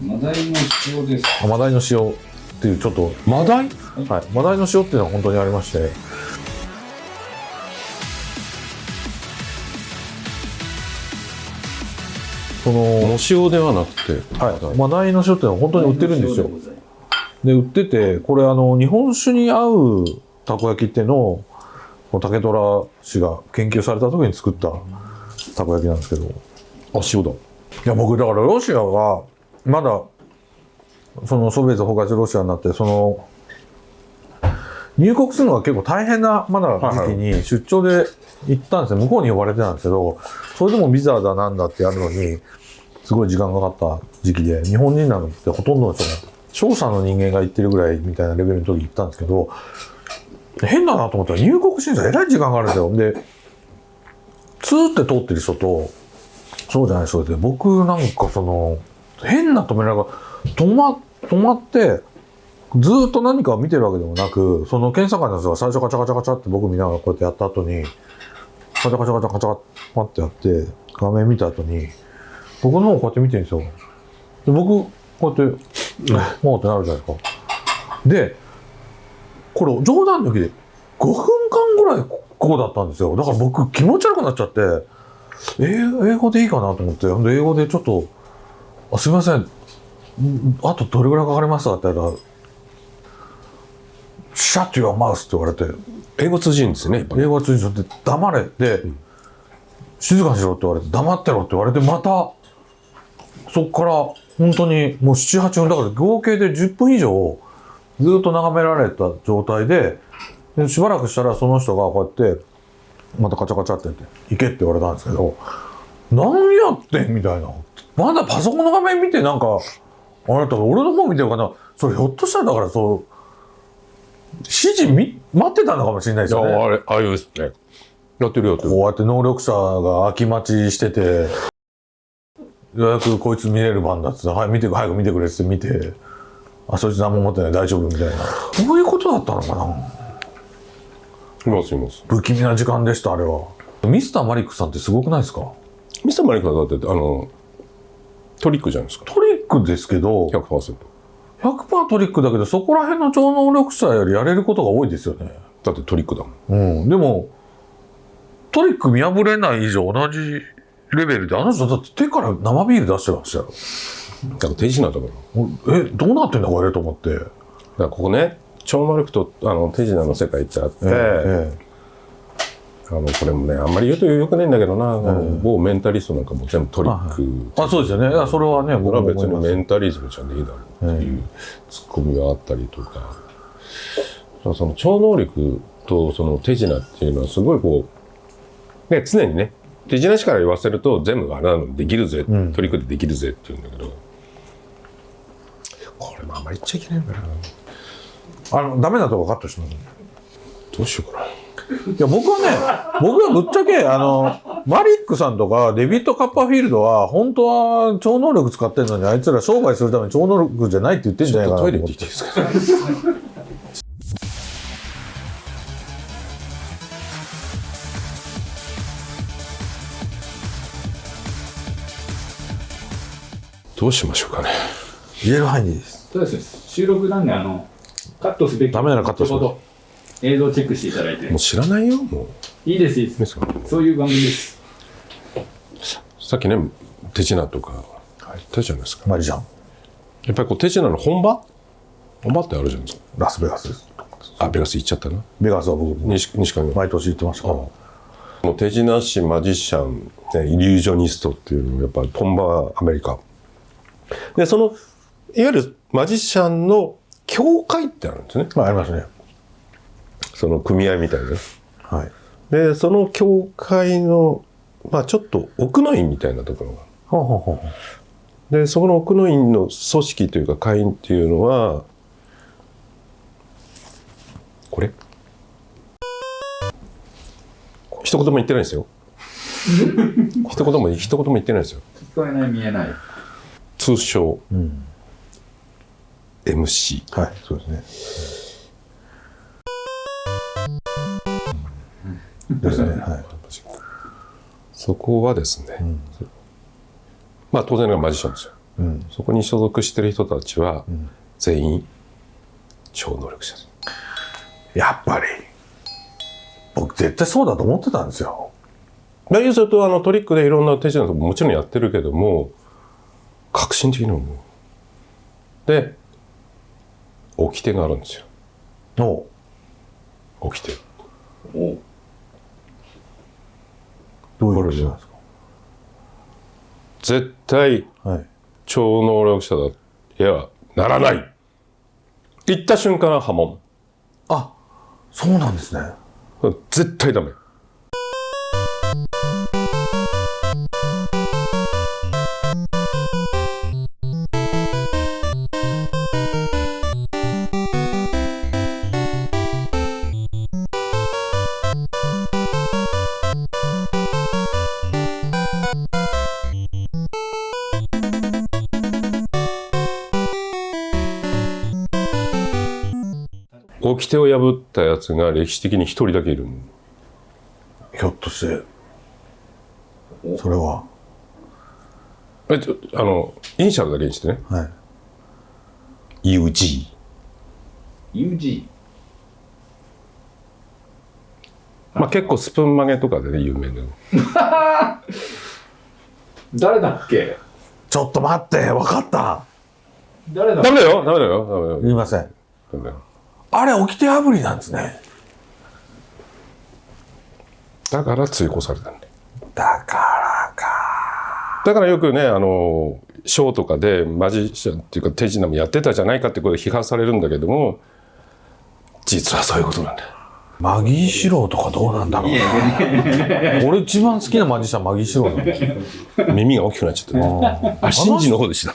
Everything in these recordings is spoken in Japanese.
マダイの塩です。マダイの塩っていうちょっとマダイ？はい、マダイの塩っていうのは本当にありまして。その、お塩ではなくて、はい、マダイ。の塩っていうのは本当に売ってるんですよ。で売っててこれあの日本酒に合うたこ焼きっていうのを竹虎氏が研究された時に作ったたこ焼きなんですけど。あ、塩だ。いや僕だからロシアがまだそのソビエト崩壊してロシアになってその入国するのが結構大変なまだ時期に出張で行ったんですよ。向こうに呼ばれてたんですけどそれでもビザだなんだってやるのにすごい時間かかった時期で日本人なんてほとんどの人が商社の人間が行ってるぐらいみたいなレベルの時行ったんですけど変だなと思ったら入国審査えらい時間があるんですよ。でツーって通ってる人とそうじゃない人で僕なんかその変な止められが止ま止まってずっと何かを見てるわけでもなくその検査官の人が最初カチャカチャカチャって僕見ながらこうやってやった後にカチャカチャカチャカチャパってやって画面見た後に僕の方こうやって見てるんですよで僕こうやって「もう」ってなるじゃないですかでこれ冗談抜きで5分間ぐらいこうだったんですよだから僕気持ち悪くなっちゃって英英語でいいかなと思ってほんで英語でちょっと「あすいません。んあとどれぐらいかかります？か?」って言ったら「シャット your mouth」って言われて英語通じるんですね、やっぱり。英語が通じちゃって「黙れ」で、静かにしろ」って言われて「黙ってろ」って言われてまたそっから本当にもう78分だから合計で10分以上ずっと眺められた状態ででしばらくしたらその人がこうやってまたカチャカチャってやって「行け」って言われたんですけど「何やってん?」みたいなまだパソコンの画面見てなんかあなた俺の方見てるかなそれひょっとしたらだからそう指示み待ってたのかもしれないですよね。いや、あれ、ああいうですね。やってるやってる。こうやって能力者が空き待ちしてて、ようやくこいつ見れる番だっつって、はい、見て、早く見てくれっつって見て、あ、そいつ何も持ってない、大丈夫みたいな。こういうことだったのかないます、います。不気味な時間でした、あれは。ミスターマリックさんってすごくないですか？ミスターマリックはだって、あの、トリックじゃないですか。トリックですけど、100%。100%トリックだけど、そこら辺の超能力者よりやれることが多いですよね。だってトリックだもん。うん。でも、トリック見破れない以上同じレベルで、あの人だって手から生ビール出してましたよ。だから手品だから。え、どうなってんだこれと思って。だからここね、超能力とあの手品の世界ってあって、ええあのこれもね、あんまり言うとよくないんだけどな、あの某メンタリストなんかも全部トリック。あ、そうですよね。それはね、こ僕れは別に。メンタリズムじゃねえだろうっていうツッコミがあったりとか、その超能力とその手品っていうのはすごいこう、ね、常にね、手品師から言わせると全部あれなのできるぜ、んトリックでできるぜって言うんだけど、これもあんまり言っちゃいけないんだな。あの、ダメなとこカットしてもどうしようかな。いや、僕はね、僕はぶっちゃけ、あの、マリックさんとかデビッド・カッパーフィールドは、本当は超能力使ってるのに、あいつら商売するために超能力じゃないって言ってんじゃないかなトイレと思って行っていいですかどうしましょうかね。言える範囲でいいです。そうです。収録なんで、あの、カットすべき。ダメならカットします映像チェックしていただいてもう。知らないよ、もう。いいです、いいで。ですすかそういう番組です。さっきね、手品とか、手品ですか？マリちゃん、やっぱりこう手品の本場？本場ってあるじゃないですか。ラスベガスです。あ、ベガス行っちゃったな。ベガスは僕、西西川が。毎年行ってましたから。もう手品師、マジシャン、ねイリュージョニストっていうのがやっぱり本場アメリカ。で、その、いわゆるマジシャンの教会ってあるんですね。まあ、ありますね。その組合みたいな。はい。で、その教会の、まあちょっと奥の院みたいなところが。ほうほうほうで、そこの奥の院の組織というか会員っていうのは、これ？一言も言ってないですよ。一言も、一言も言ってないですよ。聞こえない、見えない。通称うん。MC。はい、そうですね。ですね。はい。そこはですね、ん。まあ当然ながらマジシャンですよ。うん。そこに所属してる人たちはん。全員超能力者です。やっぱり僕絶対そうだと思ってたんですよ。まあ要するとあのトリックでいろんな手品とかもちろんやってるけども革新的に思う。で掟があるんですよ。の掟。おどういうことなんです絶対かはい。超能力者だいやならない。言った瞬間は破門あそうなんですね。絶対ダメ掟を破ったやつが歴史的に一人だけいるひょっとしてそれは？えちょあのイニシャルだけにしてね。はい。UG UG まあ結構スプーン曲げとかでね有名で 誰だっけ？ちょっと待って分かった。誰だダメだよダメだよダメだよ。言いません。ダメだよあれ掟破りなんですね。だから追放されたんだ。よだからか。だからよくねあのショーとかでマジシャンっていうか手品もやってたじゃないかってことで批判されるんだけども実はそういうことなんだよマギー四郎とかどうなんだろうな。俺一番好きなマジシャンマギー四郎なんだよ耳が大きくなっちゃったねあシンジの方でした。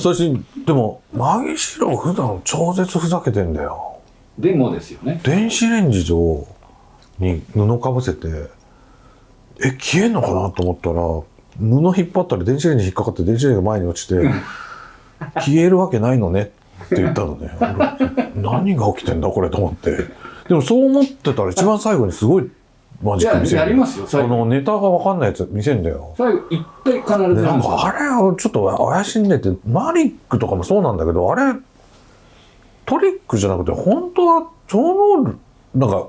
そしてでもマギー四郎普段超絶ふざけてんだよ。でもですよね。電子レンジ上に布かぶせてえ消えんのかなと思ったら布引っ張ったら電子レンジ引っかかって電子レンジが前に落ちて 消えるわけないのねって言ったのね。俺何が起きてんだこれと思ってでもそう思ってたら一番最後にすごいマジック見せる。いややりますよ最あ後のネタが分かんないやつ見せんだよ。最後一回必ずなんんかあれはちょっと怪しんでてマリックとかもそうなんだけどあれトリックじゃなくて本当は超能力なんか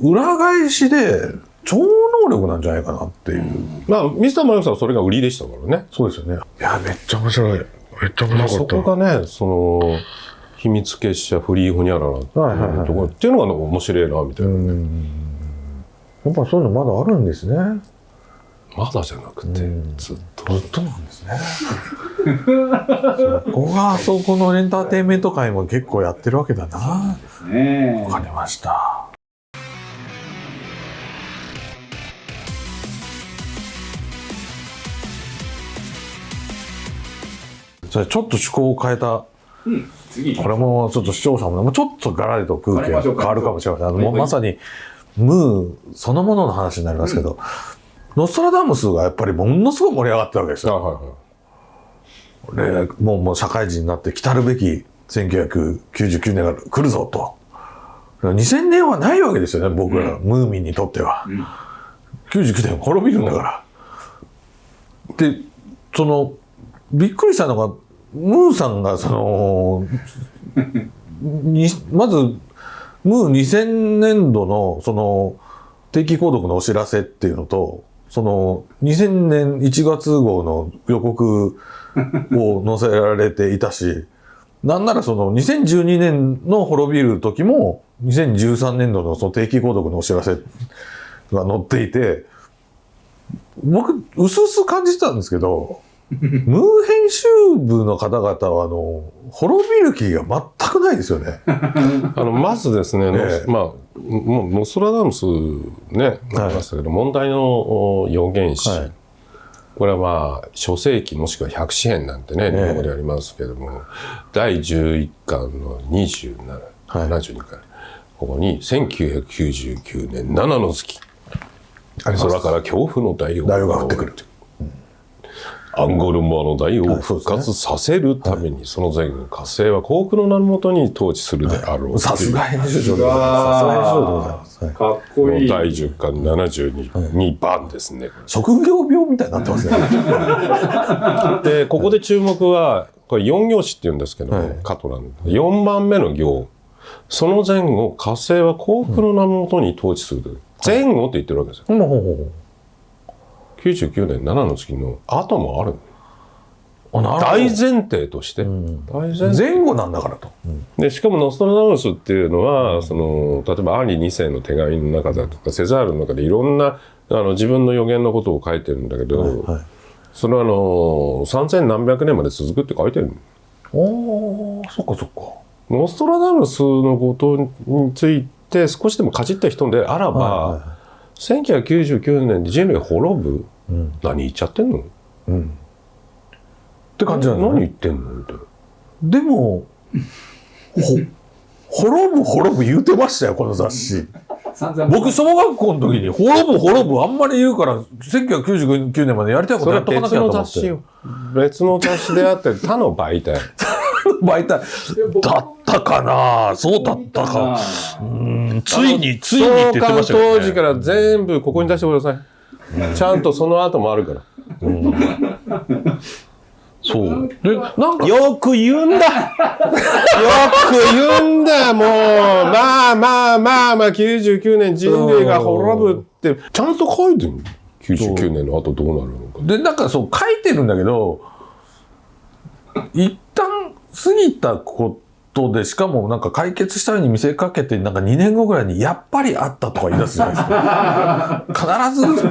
裏返しで超能力なんじゃないかなっていう、まあミスターマリオさんはそれが売りでしたからね。そうですよね。いやめっちゃ面白い。めっちゃ面白かった、こがねその秘密結社フリーホニャララってはいはいはいはい。いうところっていうのが面白いなみたいな、うんやっぱそういうのまだあるんですね。まだじゃなくてうん。ずっと。ずっとなんですね。そこがあそこのエンターテインメント界も結構やってるわけだな。ですね。わかりました。それちょっと趣向を変えた、うん次これもちょっと視聴者もねもうちょっとガラリと空気が変わるかもしれません。あまさにムーそのものの話になりますけど、ノストラダムスがやっぱりものすごい盛り上がったわけですあよ。はいはいでもうもう社会人になって来たるべき1999年が来るぞと。2000年はないわけですよね、僕ら、ムーミンにとっては。ん99年滅びるんだから。で、その、びっくりしたのが、ムーさんが、その、にまず、ムー2000年度の、その、定期購読のお知らせっていうのと、その、2000年1月号の予告を 載せられていたし、なんならその2012年の滅びる時も、2013年度のその定期購読のお知らせが載っていて、僕、うすうす感じてたんですけど、ムー編集部の方々は、あの、滅びる気が全くないですよね。あのまずですね、ええ。まあもうノストラダムスねありましたけど、問題のお予言詞、はい。これはまあ書世記もしくは百紙編なんてねえ日本語でありますけども、第11巻の27、はい。72巻。ここに1999年7の月。空から恐怖の大王が降ってくる。アンゴルモアの大王を復活させるために、その前後火星は幸福の名のもとに統治するであろうさすが編集長でございます。うわーさすが編集長でございます。かっこいい。体重が72番ですね。職業病みたいになってますね。で、ここで注目は、これ4行詞って言うんですけど、はいカトラン。4番目の行。その前後、火星は幸福の名のもとに統治するという。前後って言ってるわけですよ。ほうほうほ99年7の月の後もある。大前提として。ん大前後なんだからと。で、しかもノストラダムスっていうのは、その、例えばアンリ2世の手紙の中だとか、セザールの中でいろんな、あの、自分の予言のことを書いてるんだけど、はい。それはあの、3000何百年まで続くって書いてる。おー、そっかそっか。ノストラダムスのことについて少しでもかじった人であらば、はいは1999年で人類滅ぶ、いうん。何言っちゃってんの？うん。って感じなんだね。何言ってんのみたいな。でも、ほ、滅ぶ滅ぶ言うてましたよ、この雑誌。僕、小学校の時に、滅ぶ滅ぶあんまり言うから、1999年までやりたいことやっとかなきゃと思って。雑誌よ。別の雑誌であって、他の媒体。媒体。だったかな？そうだったか。うん、ついに、ついにって言ってましたよ、ね。当時から全部ここに出してください。ちゃんとその後もあるから。そう。で、なんか、よく言うんだよく言うんだもうまあまあまあまあ99年人類が滅ぶってちゃんと書いてる99年の後どうなるのかで、なんかそう書いてるんだけど、一旦過ぎたことで、しかもなんか解決したように見せかけて、なんか2年後ぐらいに、やっぱりあったとか言い出すじゃないですか。必ず、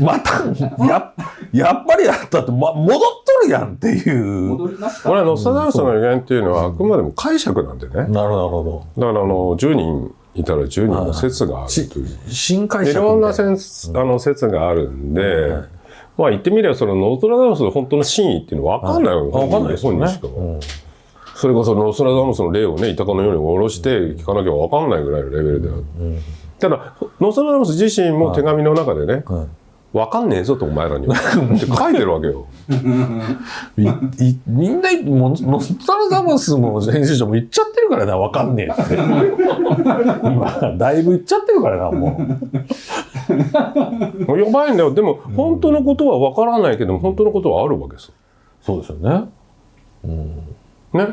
また、や、やっぱりあったって、ま、戻っとるやんっていう。これはノスタダムスの予言っていうのはあくまでも解釈なんでねだかなるほど。らあの10人いたら10人の説があるしという新解い釈みたいろんな説あの説があるんで、まあ言ってみればそのノストラダムスの本当の真意っていうのは分かんないよ、わかんないですよね。本人しか。それこそノストラダムスの霊をねイタコのように下ろして聞かなきゃ分かんないぐらいのレベルである、ただノストラダムス自身も手紙の中でね、はい分かんねえぞとお前らには。って書いてるわけよ。いいみんな、もうノストラダムスの編集長も言っちゃってるからな、わかんねえって。今、だいぶ言っちゃってるからな、もう。もうやばいんだよ。でも本当のことは分からないけど本当のことはあるわけですそうですよね。ね、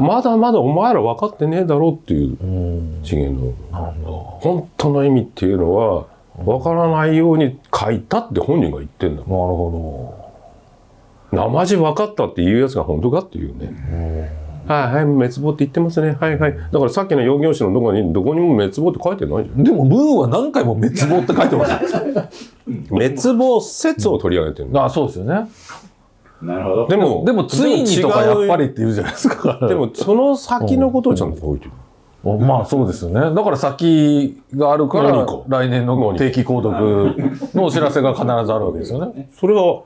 まだまだお前ら分かってねえだろうっていううん。次元の。なるほ本当の意味っていうのは分からないように書いたって本人が言ってんだど。なるほ生地分かったっていうやつが本当かっていうね。はいはい、滅亡って言ってますね。はいはい。だからさっきの用業詞のどこに、どこにも滅亡って書いてないじゃん。ど。でも、ムーンは何回も滅亡って書いてますよ。滅亡説を取り上げてるの。あそうですよね。なるほど。でも、でも、ついにとかやっぱりり。って言うじゃないですか。でも、その先のことをちゃんと書いてる。まあそうですよね。だから先があるから来年の定期購読のお知らせが必ずあるわけですよね。それは、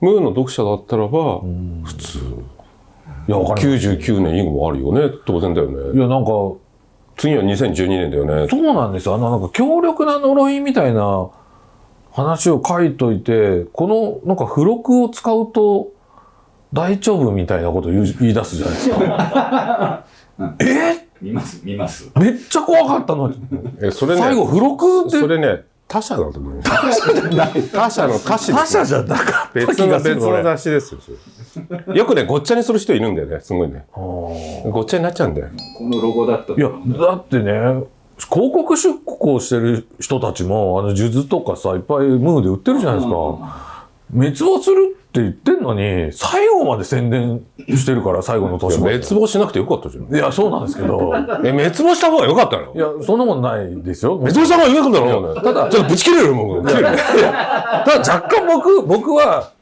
ムーンの読者だったらば、普通。いや、わかります。99年以後もあるよね。当然だよいね。や、なんか、次は2012年だよね。そうなんですよ。あの、なんか強力な呪いみたいな話を書いといて、この、なんか付録を使うと大丈夫みたいなことを言う言い出すじゃないですか。え？見ます、見ます。めっちゃ怖かったのに。え、それね、最後、付録でそれね、他者だと思うよ。他者の他者他者じゃなかった別気がするの別の俺雑誌ですよ。よくね、ごっちゃにする人いるんだよね。すごいね。ごっちゃになっちゃうんだよ。このロゴだったいや、だってね、広告出稿してる人たちも、あの、数珠とかさ、いっぱいムーで売ってるじゃないですか。滅亡するって言ってんのに、最後まで宣伝してるから、最後の年まで。滅亡しなくてよかったじゃん。いや、そうなんですけど。え、滅亡した方がよかったの？いや、そんなもんないですよ。滅亡した方がよかったの？ただ、ちょっとぶち切れるよ、もう。切れるただ若干僕、僕は、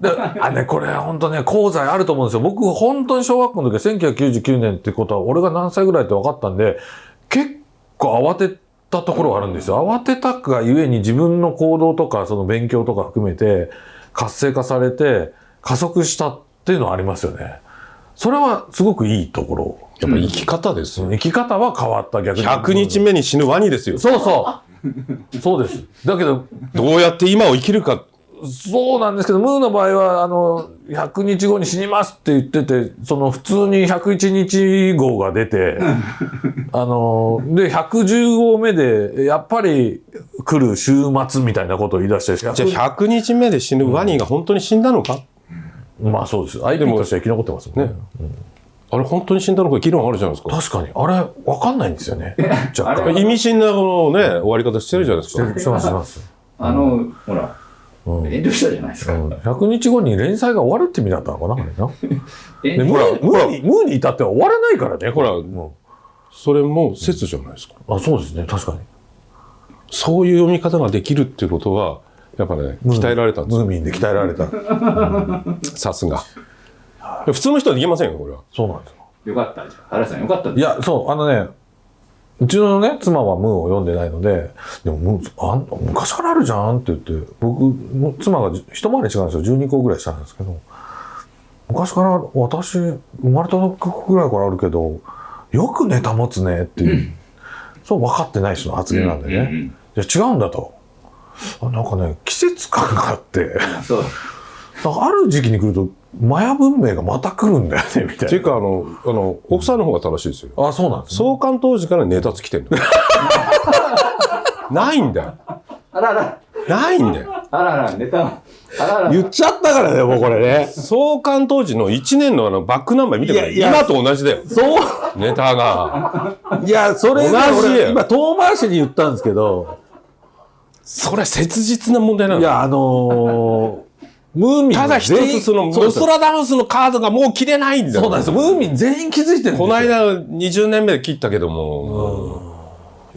であ、ね、これ本当ね、功罪あると思うんですよ。僕、本当に小学校の時は1999年ってことは、俺が何歳ぐらいって分かったんで、結構慌てたところがあるんですよ。慌てたがゆえに自分の行動とか、その勉強とか含めて、活性化されて、加速したっていうのはありますよね。それはすごくいいところ。やっぱ生き方ですよ。生き方は変わった逆に。100日目に死ぬワニですよ。そうそう。そうです。だけど、どうやって今を生きるか。そうなんですけど、ムーの場合は、あの、100日後に死にますって言ってて、その普通に101日号が出て、あの、で、110号目で、やっぱり来る週末みたいなことを言い出して、じゃあ100日目で死ぬワニが本当に死んだのか、まあそうです。IP としては生き残ってますもんね。ねあれ本当に死んだのか議論あるじゃないですか。確かに。あれ、わかんないんですよね。若干。意味深なこのね、終わり方してるじゃないですか。してます、してます。あの、ほら、うん遠慮したじゃないですか。100日後に連載が終わるって意味だったのかな、あれな。でムームーに、至っては終わらないからね、ほらうんそれも説じゃないですか。あ、そうですね、確かに。そういう読み方ができるっていうことは、やっぱね、鍛えられたんですよ。ムーミンで鍛えられた。さすが。普通の人はできませんよ、これは。そうなんですよ。よかったじゃん。原さんよかったいや、そう、あのね、うちのね、妻はムーを読んでないので、でもムーあん昔からあるじゃんって言って、僕、も妻がじ一回り違うんですよ。12個ぐらいしたんですけど、昔から私、生まれた時ぐらいからあるけど、よくネタ持つねっていう、そう分かってない人の発言なんでね。うんうんうんいや、違うんだと。あなんかね、季節感があって、ある時期に来ると、マヤ文明がまた来るんだよね、みたいうっていか、あの、あの、奥さんの方が正しいですよ。な。あ、そうなんです、ね。創刊当時からネタつきてんの。ないんだよ。あらら、ないんだよ。あらら、ネタ、あらら。言っちゃったからね、もうこれね。創刊当時の1年のあのバックナンバー見てくれ。いやいや今と同じだよ。そう。ネタが。いや、それね、同じ今遠回しに言ったんですけど、それ切実な問題なの。いや、あのームーミンただ一つその、ノストラダムスのカードがもう切れないんだよ。そうなんですよ。ムーミン全員気づいてるんですよ。この間20年目で切ったけども、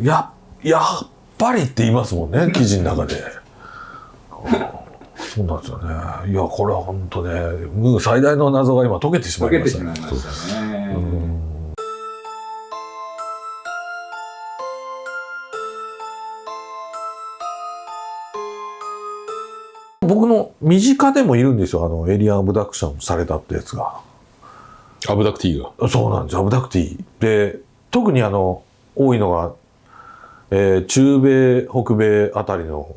や、やっぱりって言いますもんね、記事の中で。そうなんですよね。いや、これは本当ね、ムー最大の謎が今解けてしまいましね。したまいましたね。僕の身近でもいるんですよ、あの、エイリアンアブダクションされたってやつが。abductee が。そうなんです、 abductee。で、特にあの、多いのが、えー中米、北米あたりの、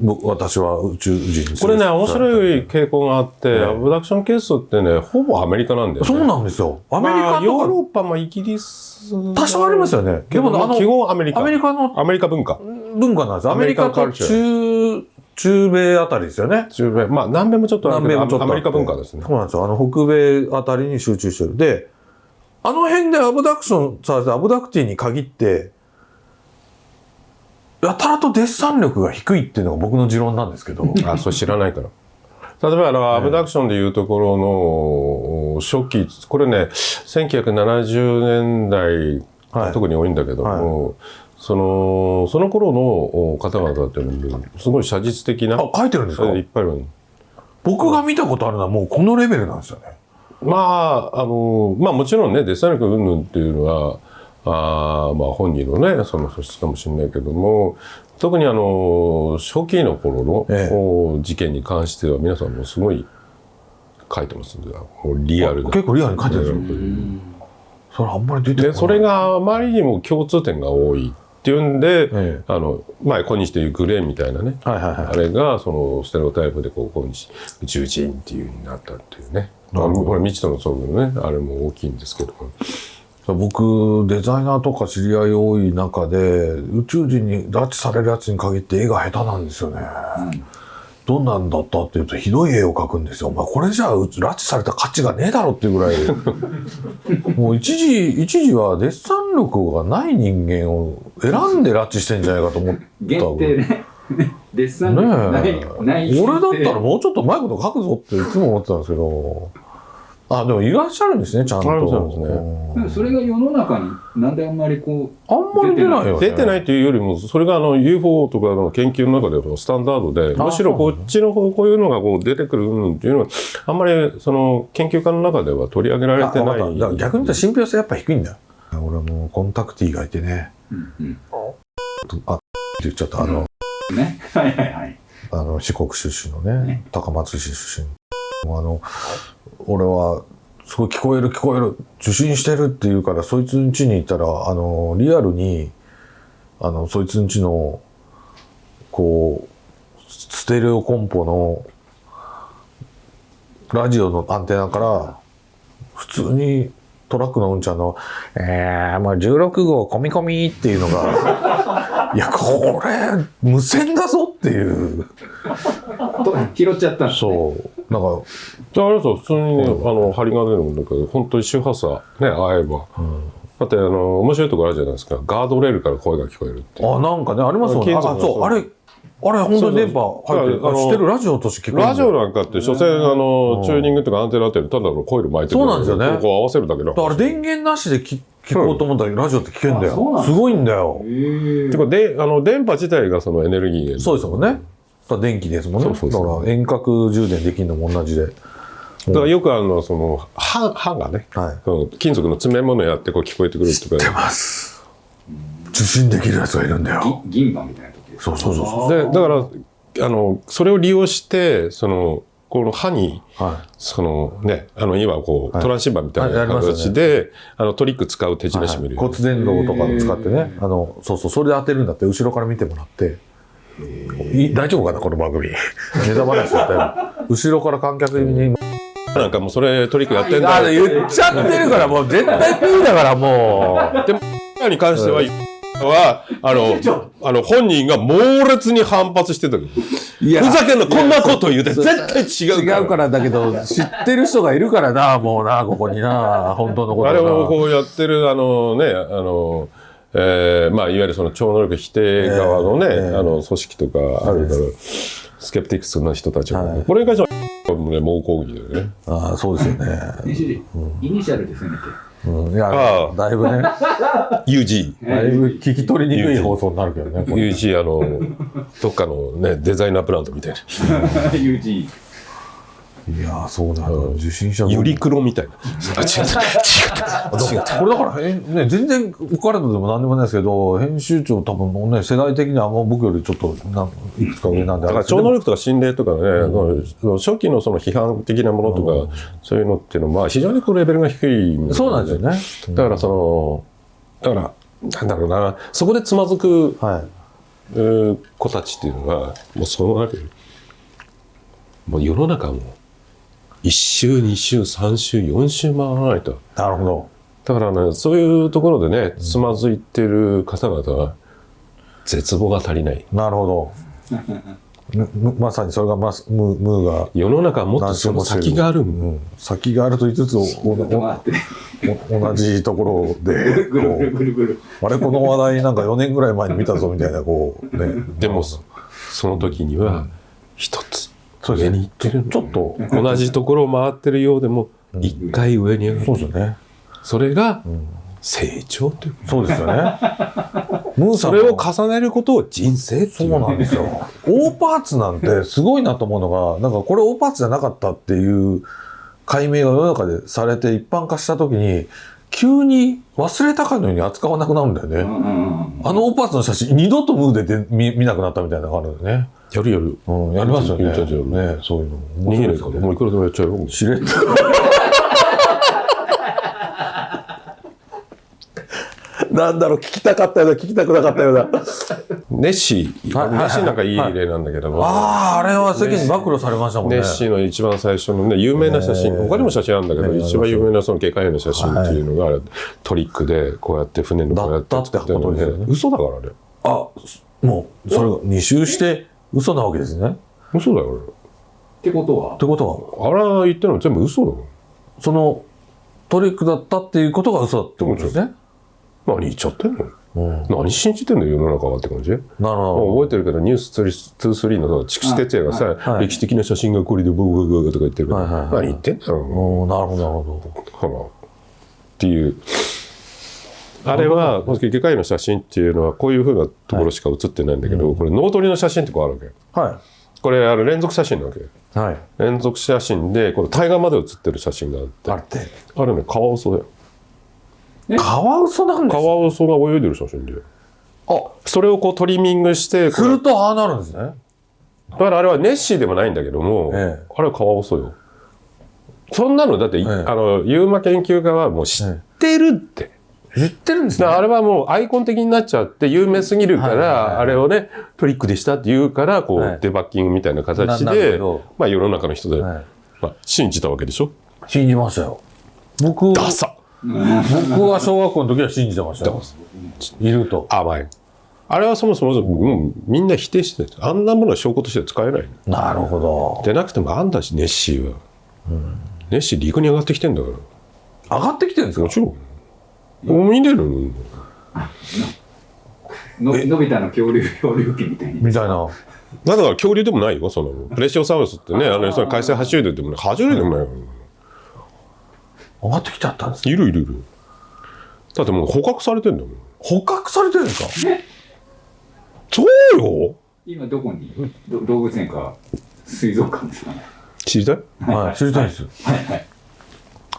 僕私は宇宙人これね、面白い。い傾向があって、ええアブダクションケースってね、ほぼアメリカなんだよね。そうなんですよ。アメリカまあヨーロッパもイギリス。か、多少ありますよね。でも、あの、基本アメリカ。アメリカのアメリカ文化。文化なんです。アメリカと中、中米あたりですよね。中米。まあ、南米もちょっとあるけど南米もちょっとアメリカ文化ですねそ。うなんですよ。あの、北米あたりに集中してる。で、あの辺でアブダクションされたアブダクティに限って、やたらとデッサン力が低いっていうのが僕の持論なんですけど。あ、それ知らないから。例えば、あの、アブダクションでいうところの、初期、これね、1970年代、はい特に多いんだけども、その、その頃の方々っていうのも、すごい写実的な、あ、書いてるんですか？いっぱいある。僕が見たことあるのはもうこのレベルなんですよね。まあ、あの、まあもちろんね、デッサン力云々っていうのは、あーまあ本人のね、その素質かもしれないけども、特にあの、初期の頃の、ええお事件に関しては皆さんもすごい書いてますんで、リアルな。結構リアルに書いてるんですよ。それあんまり出てこない。で、それがあまりにも共通点が多いっていうんで、ええあの、まあ、今日でいうグレーみたいなね、はいはいはいあれが、その、ステレオタイプで、こう、今日、宇宙人っていう風になったっていうね。あなるほどのこれ、未知との遭遇のね、あれも大きいんですけども。僕、デザイナーとか知り合い多い中で、宇宙人に拉致されるやつに限って絵が下手なんですよね。どんなんだったっていうと、ひどい絵を描くんですよ。まあ、これじゃあ、う拉致された価値がねえだろっていうぐらい。もう一時、一時はデッサン力がない人間を選んで拉致してんじゃないかと思った限定ね。デッサンねない、え。ない。俺だったらもうちょっとうまいこと書くぞっていつも思ってたんですけど。あ、でもいらっしゃるんですね、ちゃんと。あそうですねそれが世の中になんであんまりこあんまり出ないよね。出てないというよりも、それがあの UFO とかの研究の中ではスタンダードで、あむしろこっちの方こういうのがこう出てくるうんっていうのは、あんまりその研究家の中では取り上げられてない。逆に言ったら信憑性やっぱ低いんだよ。俺もコンタクティがいてね、う、うんうんあって言っちゃった、あの、ね。はいはいはい。あの四国出身のねね、高松市出身。もうあの、俺は、すごい聞こえる聞こえる、受信してるって言うから、そいつん家に行ったら、あの、リアルに、あの、そいつん家の、こう、ステレオコンポのラジオのアンテナから普通にトラックのうんちゃんの「えー、まあ16号込み込み」っていうのが いやこれ無線だぞっていう。と拾っちゃったね。そうなんかあれさ普通にね、あの針金なんだけど本当に周波数ね合えば、だってあの面白いところあるじゃないですか。ガードレールから声が聞こえるってあなんかねありますもんね金属のあそうあれあれ本当に電波入ってる。そうそうあ知ってるラジオとして聞こえるラジオなんかって所詮あのチューニングとかアンテナってただのコイル巻いてるそうなんですよね。こう合わせるだけの。だから電源なしで聞聞こうと思ったらラジオって聞けるんだよ。すごいんだよ。へえてかであの電波自体がそのエネルギー源そうですもんね電気ですもんね。そうそうそう。だから遠隔充電できるのも同じで。だからよくあのその刃刃がね、はい。その金属の詰め物やってこう聞こえてくるとか。出ます。受信できるやつがいるんだよ。ぎ銀歯みたいな時そうそうそうそでだからあのそれを利用してそのこの刃にうはそのねあの今こう、はい。トランシーバーみたいなりますよね。形で、あのトリック使う手い、品師もいるよ、骨伝導とかを使ってね。あのそうそうそれで当てるんだって後ろから見てもらって。い大丈夫かなこの番組？ネタ話だったよ後ろから観客に。なんかもうそれトリックやってんだ言っちゃってるからもう絶対 P だからもう。でもに関しては、はあのあの本人が猛烈に反発してたけど。いふざけんなこんなこと言うて絶対違うから。違うからだけど知ってる人がいるからなもうなここにな本当のことあなれをこうやってるあのねあの、えーまあ、いわゆるその超能力否定側のね、ええあの組織とかあるだろう、スケプティクスな人たちが、はい。これに関しては、ね、猛抗議だよね。ああそうですよね、イニシャルで攻めてうん、いやああ。だいぶね。UG。だいぶ聞き取りにくい放送になるけどねこれ。UG あのどっかのねデザイナーブランドみたいな。UG いやーそうなの受信者ユリクロみたいな。あ違った違った違ったこれだからね、全然お体でも何でもないですけど編集長多分ね世代的にはあんま僕よりちょっとなんいくつか上なんでだから超能力とか心霊とかね、その初期のその批判的なものとか、そういうのっていうのは、まあ、非常にこうレベルが低いそうなんですよね。だからその、だから、なんだろうな、そこでつまずく、はい。えー子たちっていうのが、もうそうなる。もう世の中も、1週、2週、3週、4週回らないと。なるほど。だからね、そういうところでね、つまずいてる方々は、絶望が足りない。なるほど。まさにそれがまムームーが、世の中はもっとその先がある。うん、先があると言いつつ同じところで ぐるぐるこぐるぐる。うあれこの話題なんか4年ぐらい前に見たぞみたいなこうね。でも、そその時には、一つ、上そうですねに行ってるのちょっと同じところを回ってるようでも、一回上に上がる。そうですよねそれが、成長という。そうですよね ムーさんのそれを重ねることを人生ってそいうう。なんですよ。大パーツなんてすごいなと思うのが、なんかこれ大パーツじゃなかったっていう解明が世の中でされて一般化した時に、急に忘れたかのように扱わなくなるんだよね。あの大パーツの写真、二度とムーで見なくなったみたいなのがあるんだよね。やるやる。うん、やりますよね。やっちゃうやっちゃうねそういうの。逃げないから。もういくらでもやっちゃうよ。しれっと。なんだろう、聞きたかったような、聞きたくなかったような。ネッシー。はいはいネッシーなんかいい例なんだけども。ああ、あれは世間に暴露されましたもんね。ネッシーの一番最初のね、有名な写真、他にも写真あるんだけど、一番有名なその外科医の写真っていうのが、トリックで、こうやって船のこうやってだったってことでね嘘だからね。あ、もう、それが二周して嘘なわけですね。っ嘘だよ、ってことは？てことは、あれは言ってるの全部嘘だもん。そのトリックだったっていうことが嘘だってことですね。何言っちゃってんのうん、何信じてんの世の中はって感じなるほど。覚えてるけど、ニュース23の筑紫哲也がさ、はいはい歴史的な写真がこれでブーブーブーとか言ってるけど、はいはいはい何言ってんだよ、おーなるほど、なるほほら。っていう。あれは、外科医の写真っていうのは、こういうふうなところしか写ってないんだけど、これ、脳取りの写真ってこうあるわけ。ど。はこれ、あの連続写真なわけ。い。はい。連続写真で、これ、対岸まで写ってる写真があって、あれって？あれね、カワウソだよ。カワウソなんですカワウソが泳いでる写真で。あ、それをこうトリミングして、するとああなるんですね。だからあれはネッシーでもないんだけども、ええあれはカワウソよ。そんなの、だって、えあの、ユーマ研究家はもう知ってるって。知ってるんですね。あれはもうアイコン的になっちゃって有名すぎるから、あれをね、トリックでしたって言うから、こう、はいデバッキングみたいな形でまあ世の中の人で、はいまあ、信じたわけでしょ？信じましたよ。僕、ダサ僕は小学校の時は信じてましたよ。いると。甘い。あれはそもそももうみんな否定してるあんなものは証拠として使えないの。なるほど。でなくてもあんだし、ネッシーは。ネッシー陸に上がってきてんだから。上がってきてるんですか？もちろん。もう見れる？のののび太の恐竜漂流記みたいに。みたいな。だから恐竜でもないよ、その、プレシオサウルスってね、あの、その海鮮爬虫類でもない、爬虫類でもないよ。上がってきちゃったんですか？いるいるいる。だってもう捕獲されてんだもん。捕獲されてるんですか？そうよ今どこに？ど動物園か水族館ですかね。知りたい？はい、知りたいです。はいはい。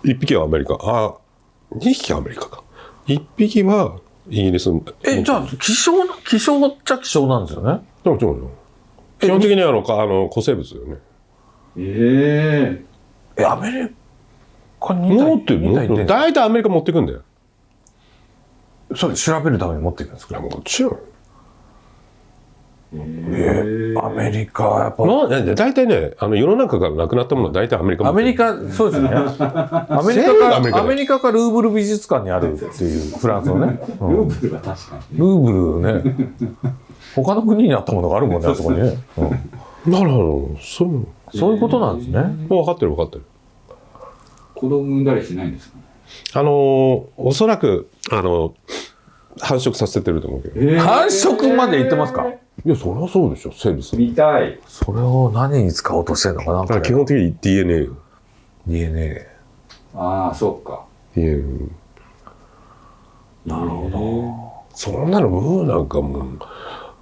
一匹はアメリカ。あ、二匹はアメリカか。一匹はイギリス。え、じゃあ、希少な、希少っちゃ希少なんですよね？でもそうよ。基本的にはあの、かあの、古生物だよね。えええ、アメリカに持ってるの？大体アメリカ持ってくんだよ。それ調べるために持っていくんですか？もちろん。えアメリカ、やっぱ。まあ、ね大体ね、あの、世の中からなくなったものは大体アメリカアメリカ、そうですね。アメリカか、アメリカアメリカかルーブル美術館にあるっていう、フランスのね。うんルーブルは確かにね。ルーブルね。他の国にあったものがあるもんね、あそこにね。うんなるほど。そう。そういうことなんですね。もう分かってる分かってる。子供産んだりしないんですかね。あのーおそらく、あの繁殖させてると思うけど。いえ繁殖まで行ってますか？や、そりゃそうでしょ、生物。見たい。それを何に使おうとしてるのかなだから基本的に DNA。DNA。ああ、そっか。DNA なるほど。そんなの、ムーなんかもう、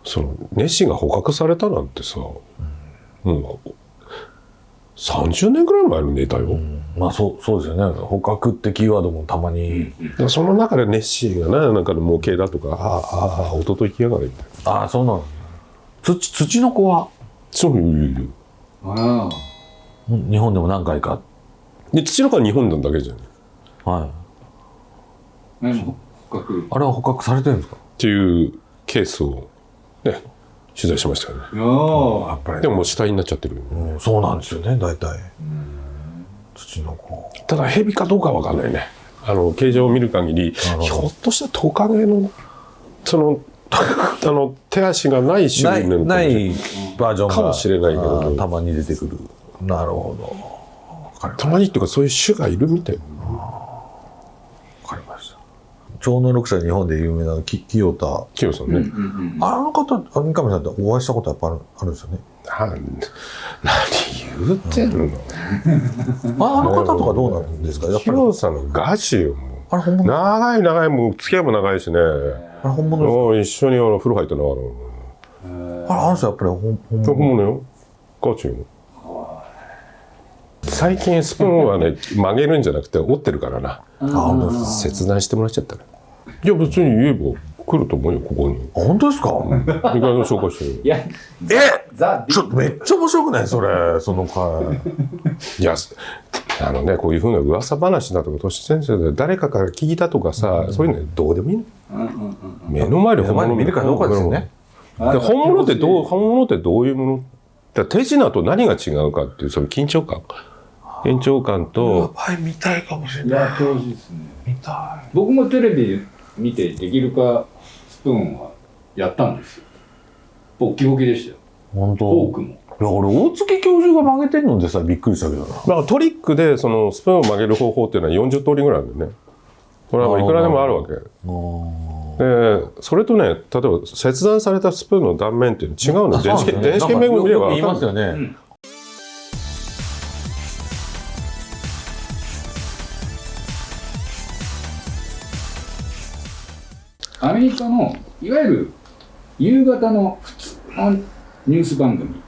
その、ネッシーが捕獲されたなんてさ、もう、30年ぐらい前のネタよ。まあそう、そうですよね。捕獲ってキーワードもたまに。その中でネッシーがな、なんかの模型だとか、ああ、ああ、弟行きやがれみたいな。ああ、そうなの。土、土の子は、そういう、いうあうん日本でも何回か。で、土の子は日本なんだけじゃん。っはい。あ。ね、捕獲？あれは捕獲されてるんですか？ていうケースを、ね、取材しましたよね。いやーやっぱりでももう死体になっちゃってる。うんそうなんですよね、大体。土の子。ただ、蛇かどうかわかんないね。あの、形状を見る限り、ひょっとしたらトカゲの、その、あの、手足がない種類なのかもしれないバージョンが。かもしれないけどたまに出てくる。なるほど。たまにっていうか、そういう種がいるみたい。わかりました。超能力者日本で有名なき清田。キヨさんね。うんうんあの方、あ三上さんってお会いしたことやっぱあるあるんですよね？なん何言うてんの？ああの方とかどうなんですか？やっキぱり。ヨさんのガチよ、もあれ本物う。長い長い、もう付き合いも長いしね。あれ本物ですもう一緒にあの風呂入ってんのあの。かあれあの人やっぱり本本本物？物よ。ガチよ。最近スプーンはね、曲げるんじゃなくて折ってるからな。切断してもらっちゃったら。いや、別に言えば来ると思うよ、ここに。あ本当ですか？意外と紹介してる。いや、えザ・ちょっとめっちゃ面白くない？それ、その回。いや、あのね、こういうふうな噂話だとか、都市先生で誰かから聞いたとかさ、そういうのどうでもいいの。うんうんうん目の前で本物見るかどうかですよね。うん。で本物ってどう、本物ってどういうもの？だ手品と何が違うかっていう、その緊張感。緊張感と、はい、見たいかもしれない。やってほしいですね。見た僕もテレビ見てできるかスプーンはやったんですよ。ボッキボキでしたよ。い。本当。フォークも。いや、俺、大月教授が曲げてるのでさ、びっくりしたけどな。まあ、トリックでそのスプーンを曲げる方法っていうのは40通りぐらいあるんだよね。これはいくらでもあるわけ。で、それとね、例えば切断されたスプーンの断面っていうの違うの。電子顕微鏡見れば言いますよ分かる。アメリカのいわゆる夕方の普通のニュース番組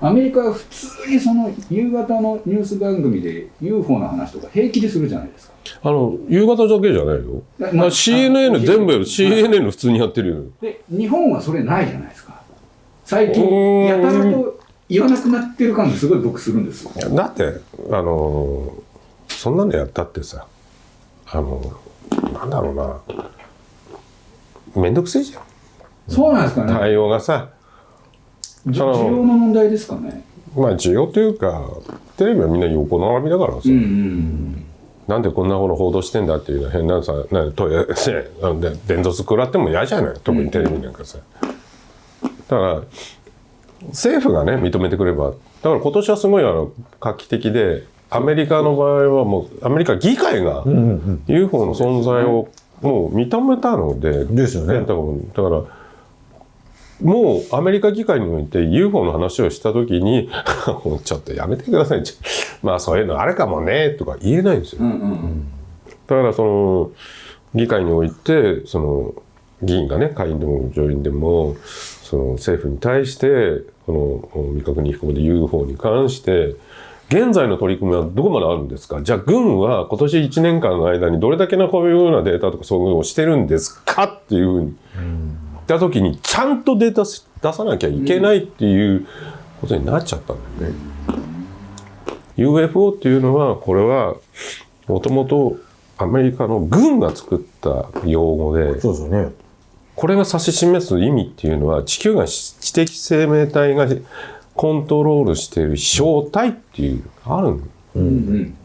アメリカは普通にその夕方のニュース番組で UFO の話とか平気でするじゃないですか。あの、夕方だけじゃないよ。なまあ、CNN 全部やる。CNN 普通にやってるよ。で日本はそれないじゃないですか。最近やたらと言わなくなってる感がすごい僕するんですよ。だって、あのーそんなのやったってさ、あのなんだろうなめんどくせえじゃん。そうなんですかね。対応がさ。需要の問題ですかね。まあ需要というかテレビはみんな横並びだからさ、うんうんなんでこんなもの報道してんだっていうのは変なさなんトイレねあので伝道食らっても嫌じゃない？特にテレビなんかさ、だから政府がね認めてくれば。だから今年はすごいあの画期的でアメリカの場合はもうアメリカ議会が UFO の存在をもう認めたのでですよね。だからもうアメリカ議会において UFO の話をした時に ちょっとやめてください。まあそういうのあるかもねとか言えないんですよ。うんうんうん。だからその議会においてその議員がね下院でも上院でもその政府に対してこの未確認飛行で UFO に関して現在の取り組みはどこまであるんですか？じゃあ軍は今年1年間の間にどれだけのこういうようなデータとかそういうのをしてるんですか？っていうふうに言った時にちゃんとデータ出さなきゃいけないっていうことになっちゃったんだよね。UFO っていうのはこれはもともとアメリカの軍が作った用語でそうですよね。これが指し示す意味っていうのは地球が知的生命体がコントロールしている正体っていうあるんだうんうん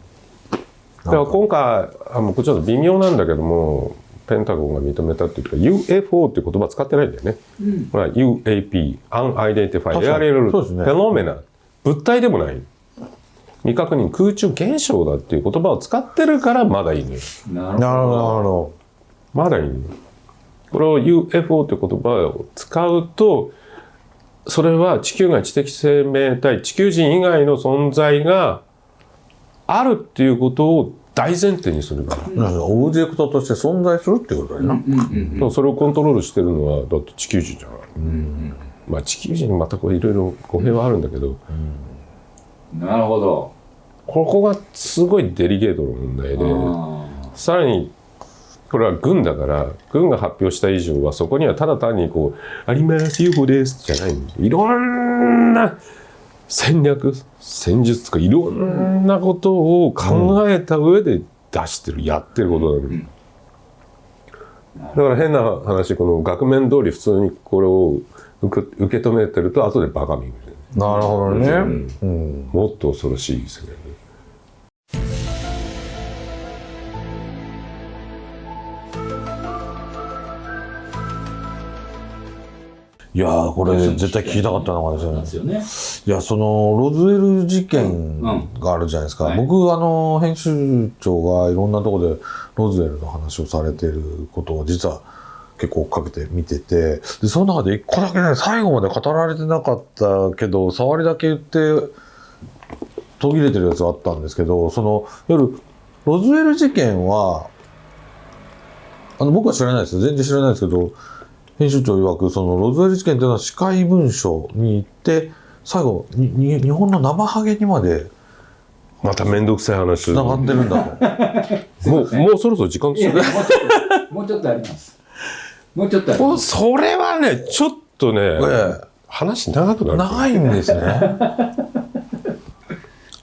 だから今回あもうちょっと微妙なんだけどもペンタゴンが認めたっていうか UFO っていう言葉使ってないんだよね。うんこれは UAP、Unidentified 確かに Aerial そうですね Phenomena、物体でもない。未確認空中現象だっていう言葉を使ってるからまだいいのよ。なるほど。まだいいのよ。これを UFO という言葉を使うと、それは地球外知的生命体、地球人以外の存在があるっていうことを大前提にするから。オブジェクトとして存在するってことだよな。うんうんそれをコントロールしてるのはだって地球人じゃない。まあ地球人にまたこれいろいろ語弊はあるんだけど、うんなるほどここがすごいデリケートの問題で、あさらにこれは軍だから軍が発表した以上はそこにはただ単にこう「あります UFO です」じゃないいろんな戦略戦術とかいろんなことを考えた上で出してる、やってることなのに、だから変な話この額面通り普通にこれを受け受け止めてると後でバカ見るな。るほどね。ん。うん。もっと恐ろしいですねいやー、これ絶対聞きたかったのがでですすよねね。いや、その、ロズウェル事件があるじゃないですか。はい僕、あの、編集長がいろんなところでロズウェルの話をされてることを実は結構追っかけて見てて、で、その中で一個だけね、最後まで語られてなかったけど、触りだけ言って、途切れてるやつがあったんですけど、その、夜、ロズウェル事件は、あの、僕は知らないですよ。全然知らないですけど、編集長曰く、その、ロズウェル事件というのは司会文書に行って、最後、にに日本の生ハゲにまでまた面倒くさい話。繋がってるんだと。もうもうそろそろ時間ですよいやいやもうちょっともうちょっとあります。もうちょっとあります。それはねちょっとね、え話長くなえ、る。長いんですね。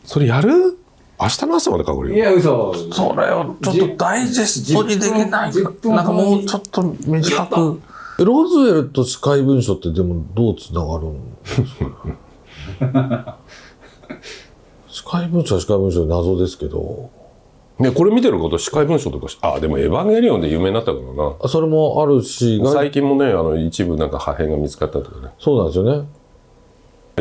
それやる？明日の朝までかかるいよや嘘。それをちょっとダイジェストにできない10か分なんかもうちょっと短く。えロズウェルと司会文書ってでもどうつながるんですか司会文書は司会文書で謎ですけど、ねこれ見てること司会文書とかしあでも「エヴァンゲリオン」で有名になったからな。あそれもあるし、が最近もねあの一部なんか破片が見つかったとかね。そうなんですよね。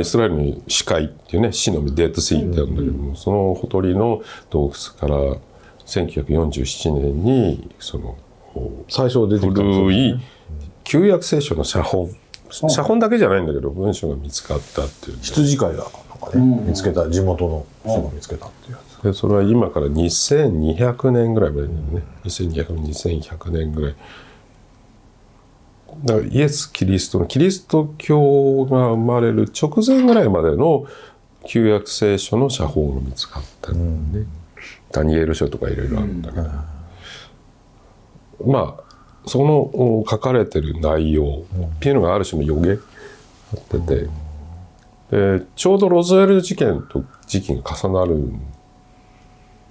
イスラエルに死海っていうね死の海デッドシーってあるんだけども、そのほとりの洞窟から1947年にその最初出てきたんですよ古い旧約聖書の写本。写本だけじゃないんだけど文章が見つかったっていう羊飼いがなんかね、うん。見つけた、地元の人が見つけたっていう。やつ。でそれは今から2200年ぐらい前だよね。2200年2100年ぐらい。だからイエス・キリストのキリスト教が生まれる直前ぐらいまでの旧約聖書の写本が見つかったんだよね、ダニエル書とかいろいろあるんだけど、まあそのお書かれてる内容っていうのがある種の予言あってて、でちょうどロズウェル事件と時期が重なるん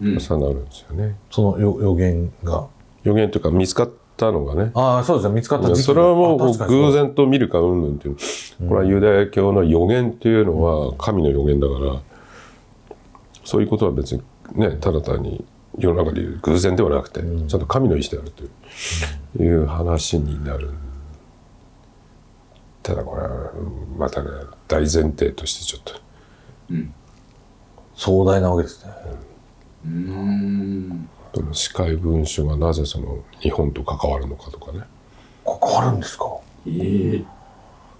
うん重なるんですよね。その予予言が。予言というか見つかったのがね。ああ、そうですね。見つかったそれはもう偶然と見るかうんぬんっていう、これはユダヤ教の予言っていうのは神の予言だから、そういうことは別にねただ単に世の中でいう偶然ではなくて、ちゃんと神の意志であるという,、いう話になる。ただこれはまたね大前提としてちょっと。壮大なわけですね。うーん。その司会文書がなぜその日本と関わるのかとかね。関わるんですか？ええ。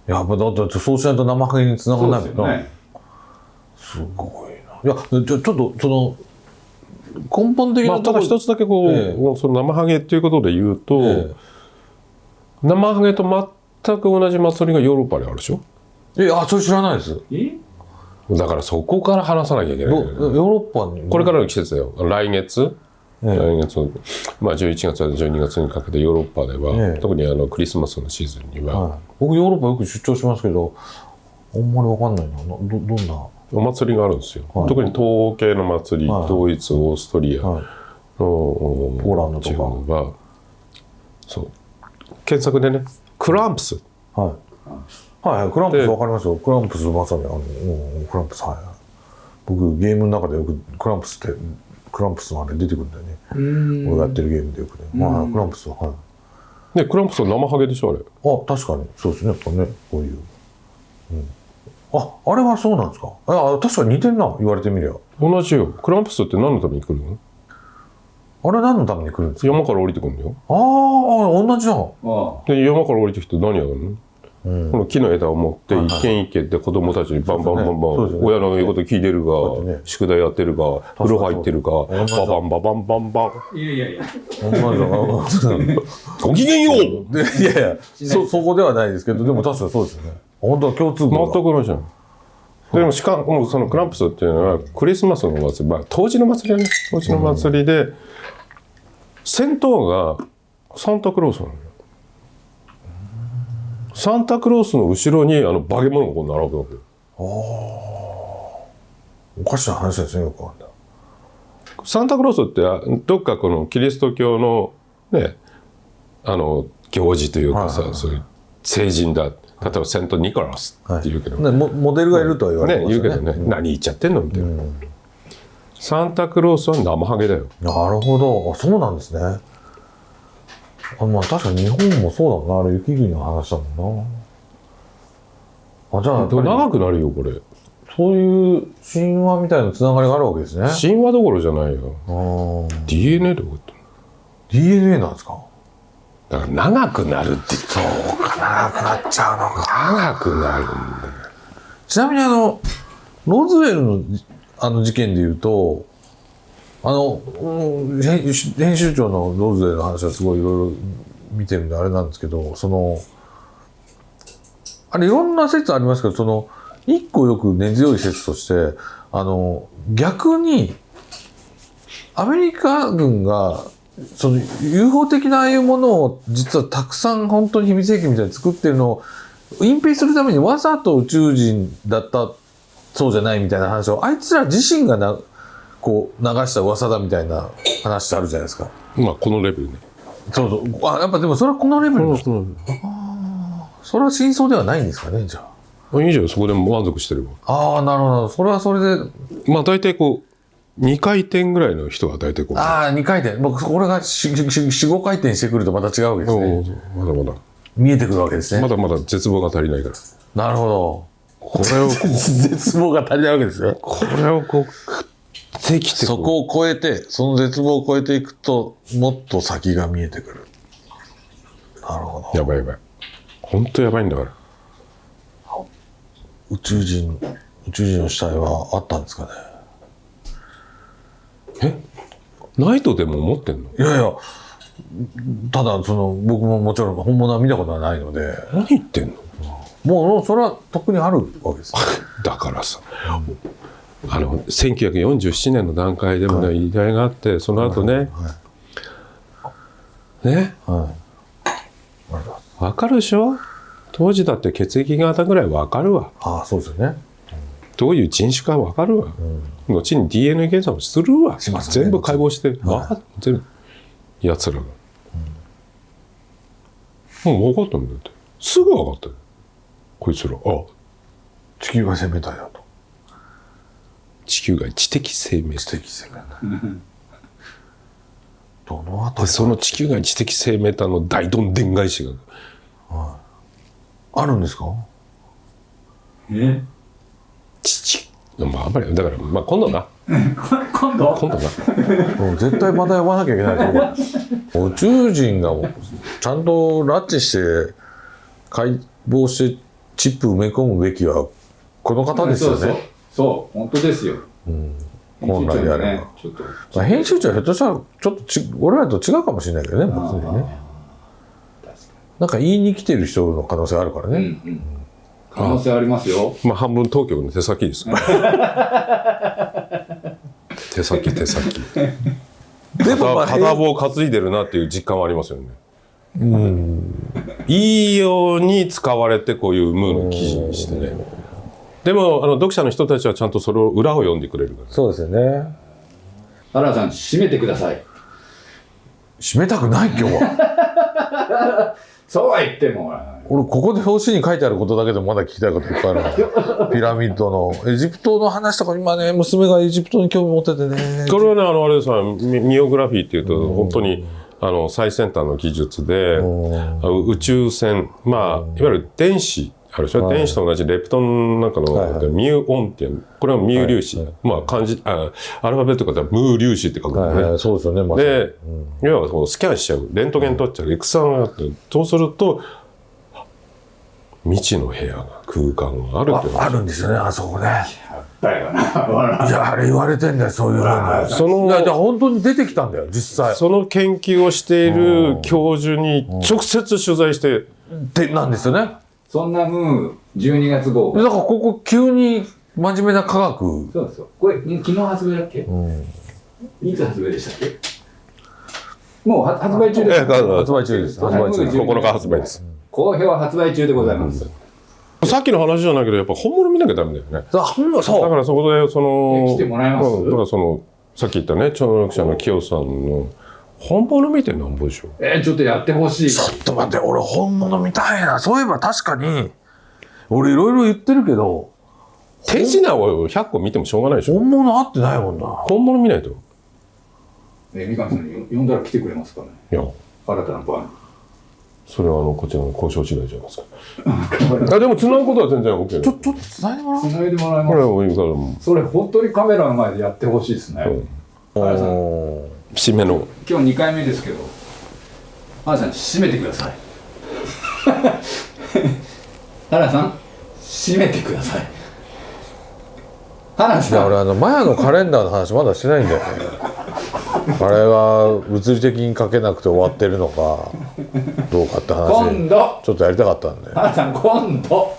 やっぱだってそうしないと生ハゲに繋がそうらないもんな。ですよね。すごいな。いや、ちょちょっとその、根本的まあ、ただなところ。一つだけこう、えその生ハゲっていうことで言うと、え生ハゲと全く同じ祭りがヨーロッパにあるでしょ？えいや、それ知らないです。え？だからそこから話さなきゃいけない。ね、ヨーロッパに。これからの季節だよ。来月、ええ。来月まあ11月から12月にかけてヨーロッパでは、ええ。特にあのクリスマスのシーズンには、はい、僕ヨーロッパよく出張しますけど、あんまりわかんないな。な。ど、どんな。お祭りがあるんですよ、はい特に東欧系の祭り、はいドイツオーストリアの、はい。ポーランドとか地方はそう検索でねクランプスはい。はいはい、クランプスでわかりますよ。クランプスまさに、あの、うんクランプス、はいはい。僕、ゲームの中でよくクランプスって、クランプスのあれ出てくるんだよね。うーん俺がやってるゲームでよくね。はい、クランプスは、はい。でクランプスは生ハゲでしょあれあ、確かに。そうですね。やっぱね、こういう。うん。あ、あれはそうなんですか？あ、確かに似てんな、言われてみりゃ。同じよ。クランプスって何のために来るの？あれ何のために来るんですか？山から降りてくるのよ。あーあ、同じだ。あで山から降りてきて何やるの？うん。この木の枝を持って一軒一軒って子供たちにバンバンバンバン、親の言うこと聞いてるか、そうですね。宿題やってるか風呂入ってるかそうバそうバンババンバンバン。いやいやいや。同じだ。ごきげんよう！でいや。いや、そ、そこではないですけど、でも確かにそうですよね。本当は共通項が。全く同じじゃんでもしかもそのクランプスっていうのはクリスマスの祭り、まあ、当時の祭りだね。当時の祭りで、先頭がサンタクロースなのよ。サンタクロースの後ろにあの化け物がこう並ぶわけよ。おかしな話ですね、よくわかんない。サンタクロースってあどっかこのキリスト教のねあの行事というかさ、はいはいはい。そういう聖人だ例えばセント・ニコラスって言うけど、ね、モモデルがいるとは言われてね。言うけどね、何言っちゃってんのみたいな、うんサンタクロースは生ハゲだよ。なるほど。あ、そうなんですね。あ、まあ確かに日本もそうだもんな。あれ雪国の話だもんな。あ、じゃあ長くなるよこれ。そういう神話みたいなつながりがあるわけですね。神話どころじゃないよ。あー。DNA でこうやって DNA なんですか？だから長くなるって言った長くなっちゃうのか。長くなるんだよちなみにあの、ローズウェルのじあの事件で言うと、あの、うん編集長のローズウェルの話はすごいいろいろ見てるんであれなんですけど、その、あれいろんな説ありますけど、その、一個よく根強い説として、あの、逆に、アメリカ軍が、その UFO 的なああいうものを実はたくさん本当に秘密兵器みたいに作ってるのを隠蔽するためにわざと宇宙人だったそうじゃないみたいな話をあいつら自身がなこう流した噂だみたいな話ってあるじゃないですか。まあこのレベルねそうそう。あやっぱでもそれはこのレベルの、それは真相ではないんですかねじゃあ。いいじゃんそこで満足してるわああなるほど。それはそれでまあ大体こう2回転ぐらいの人が大体こうああ2回転僕これが45回転してくるとまた違うわけですね。うんまだまだ見えてくるわけですね。まだまだ絶望が足りないからなるほど。これを 絶望が足りないわけですよ。これをこうてきてそこを超えて、その絶望を超えていくと、もっと先が見えてくる。なるほど。やばいやばい本当やばいんだから宇宙人、宇宙人の死体はあったんですかね？え？ないとでも思ってんの？いやいや、ただ、その、僕ももちろん本物は見たことはないので、何言ってんの？もう、それはとっくにあるわけです。だからさ。あの1947年の段階でもね、依頼があってその後ね、ね？はい。わかるでしょ？当時だって血液型ぐらいわかるわ。ああ、そうですよね。どういう人種か分かるわ、後に DNA 検査もするわ。ね。全部解剖して、はい。分かっ全部やつらが、もう分かったんだよって。すぐ分かったよ。こいつら。あ。地球が生命体だと。地球外知的生命体。知的生命体。どのあたでりその地球外知的生命体の大どんでん返しが。あるんですか？え？父まああんまりだからまあ今度な。今度？今度な。もう絶対また呼ばなきゃいけないと思う。宇宙人がちゃんと拉致して解剖してチップ埋め込むべきはこの方ですよね、そうそう。そう本当ですよ。本来であれば。まあ、編集長はひょっとしたらちょっとち俺らと違うかもしれないけどね別にね。なんか言いに来てる人の可能性あるからうんうね、ん可能性ありますよ。まあ半分当局の手先ですから。手 先手先。でもまあ片棒担いでるなっていう実感はありますよね。いいように使われてこういうムーの記事にしてね。でもあの読者の人たちはちゃんとそれを裏を読んでくれるから。そうですよね。原田さん締めてください。締めたくない今日は。そうは言っても俺ここで表紙に書いてあることだけでもまだ聞きたいこといっぱいあるのピラミッドの。エジプトの話とか今ね娘がエジプトに興味持っててね。これはねあのあれですミミオグラフィーっていうと本当にあの最先端の技術で宇宙船まあいわゆる電子あるでしょ、電子と同じレプトンなんかの、はいはい。ミューオンっていうこれはミュー粒子、まあ漢字あアルファベットからムー粒子って書くのね、はいはい、そうですよね、まさに。で、要はこうスキャンしちゃう。レントゲン取っちゃう。X 線があってそうすると未知の部屋が空間があるってああるんですよねあそこね。だよな。笑 いやあれ言われてんだよそういうふうにその本当に出てきたんだよ実際。その研究をしている教授に直接取材して。ってなんですよね。そんなムー12月号。だからここ急に真面目な科学。そうですよこれ昨日発売だっけ？うん。いつ発売でしたっけ？もうは発売中です。ええ発売中です。発売中です。9日発売です好評発売中でございます。さっきの話じゃないけどやっぱ本物見なきゃダメだよね。だほんまだそう。からそこでそのえ来てもらえます？うん。だからそのさっき言ったね超能力者の清さんの本物見てなんぼでしょえーちょっとやってほしい。ちょっと待って俺本物見たいな。そういえば確かに俺いろいろ言ってるけど手品を100個見てもしょうがないでしょ。本物合ってないもんな。本物見ないと。え三上さんに呼んだら来てくれますかね。いや。新たな番それはあのこちらの交渉次第じゃないですか。あでも繋ぐことは全然 OK だちょちょっと伝えてもらおうつないでもらえこれまはもういいからもすそれ本当にカメラの前でやってほしいですね、うん。原田さんおーう締めの。今日2回目ですけど。原田さん 締めてください。原田さん締めてください。原田いやさん俺あのマヤのカレンダーの話まだしてないんだよ。ねあれは物理的に書けなくて終わってるのかどうかって話今度。ちょっとやりたかったんで。原田さん今度。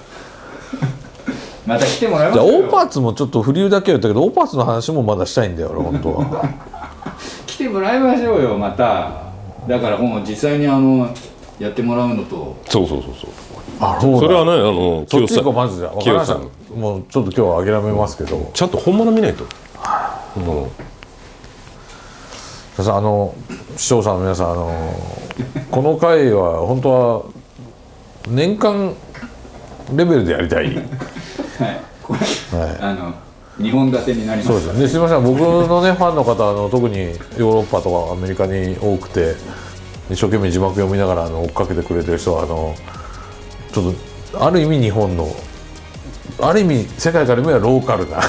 また来てもらいまじゃあオーパーツもちょっとフリーだけは言ったけどオーパーツの話もまだしたいんだよ俺本当は。来てもらいましょうよまた。だからもう実際にあのやってもらうのと。そうそうそうそう。あそうだ。それはねあの清さん行こうまずじゃあ分かりました。清もうちょっと今日は諦めますけど。ちゃんと本物見ないと、うんさあの視聴者の皆さんあのこの回は本当は年間レベルでやりたい。はい。これ、あの2本立てになります。そうですねすみません。僕のね ファンの方あの特にヨーロッパとかアメリカに多くて一生懸命字幕読みながらあの追っかけてくれてる人はあのちょっとある意味日本のある意味世界から見ればローカルな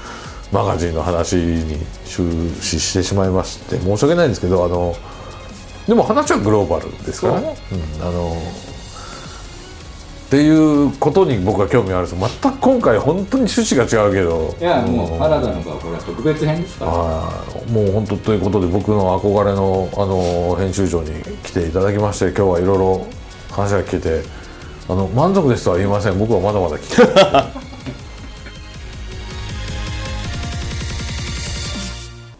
マガジンの話に終始してしまいまして申し訳ないんですけどあのでも話はグローバルですからね、うん、あのっていうことに僕は興味あるんです。全く今回本当に趣旨が違うけど。いやもう原田の場合これは特別編ですから。はい。もう本当ということで僕の憧れのあの編集長に来ていただきまして今日はいろいろ話が聞けてあの満足ですとは言いません。僕はまだまだ聞きたい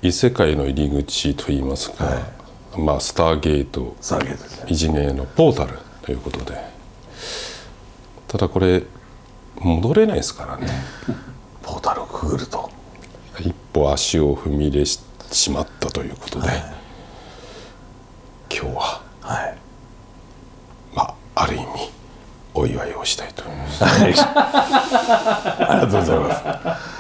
異世界の入り口といいますか、はい、まあ、スターゲート、いじめのポータルということで。ただこれ戻れないですからね。ポータルをくぐると。一歩足を踏み入れししまったということで、はい、今日は、はい、まあある意味お祝いをしたいと思います。ありがとうございます。